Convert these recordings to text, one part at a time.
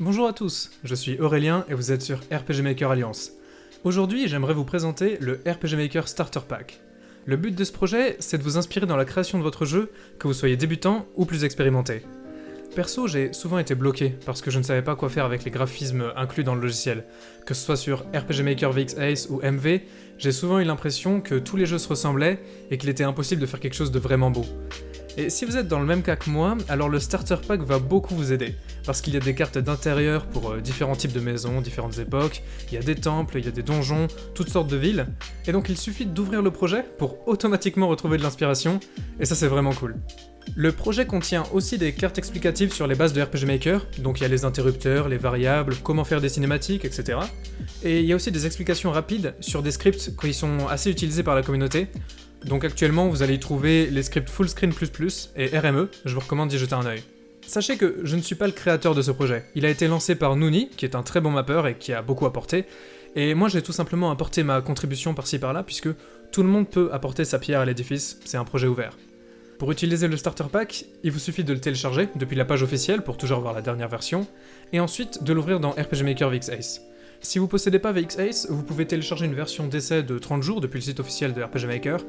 Bonjour à tous, je suis Aurélien et vous êtes sur RPG Maker Alliance. Aujourd'hui, j'aimerais vous présenter le RPG Maker Starter Pack. Le but de ce projet, c'est de vous inspirer dans la création de votre jeu, que vous soyez débutant ou plus expérimenté. Perso, j'ai souvent été bloqué parce que je ne savais pas quoi faire avec les graphismes inclus dans le logiciel. Que ce soit sur RPG Maker VX Ace ou MV, j'ai souvent eu l'impression que tous les jeux se ressemblaient et qu'il était impossible de faire quelque chose de vraiment beau. Et si vous êtes dans le même cas que moi, alors le Starter Pack va beaucoup vous aider, parce qu'il y a des cartes d'intérieur pour euh, différents types de maisons, différentes époques, il y a des temples, il y a des donjons, toutes sortes de villes, et donc il suffit d'ouvrir le projet pour automatiquement retrouver de l'inspiration, et ça c'est vraiment cool. Le projet contient aussi des cartes explicatives sur les bases de RPG Maker, donc il y a les interrupteurs, les variables, comment faire des cinématiques, etc. Et il y a aussi des explications rapides sur des scripts qui sont assez utilisés par la communauté, donc actuellement, vous allez y trouver les scripts Fullscreen++ et RME, je vous recommande d'y jeter un œil. Sachez que je ne suis pas le créateur de ce projet. Il a été lancé par Nooni, qui est un très bon mapper et qui a beaucoup apporté, et moi j'ai tout simplement apporté ma contribution par-ci par-là, puisque tout le monde peut apporter sa pierre à l'édifice, c'est un projet ouvert. Pour utiliser le starter pack, il vous suffit de le télécharger depuis la page officielle pour toujours voir la dernière version, et ensuite de l'ouvrir dans RPG Maker VX Ace. Si vous possédez pas VX Ace, vous pouvez télécharger une version d'essai de 30 jours depuis le site officiel de RPG Maker,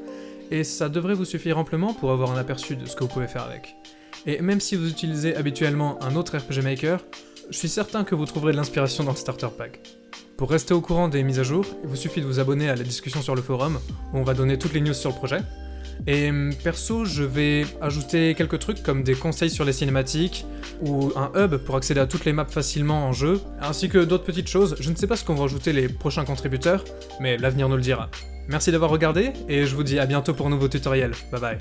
et ça devrait vous suffire amplement pour avoir un aperçu de ce que vous pouvez faire avec. Et même si vous utilisez habituellement un autre RPG Maker, je suis certain que vous trouverez de l'inspiration dans le Starter Pack. Pour rester au courant des mises à jour, il vous suffit de vous abonner à la discussion sur le forum, où on va donner toutes les news sur le projet, et hum, perso, je vais ajouter quelques trucs comme des conseils sur les cinématiques, ou un hub pour accéder à toutes les maps facilement en jeu, ainsi que d'autres petites choses. Je ne sais pas ce qu'on va ajouter les prochains contributeurs, mais l'avenir nous le dira. Merci d'avoir regardé, et je vous dis à bientôt pour un nouveau tutoriel. Bye bye.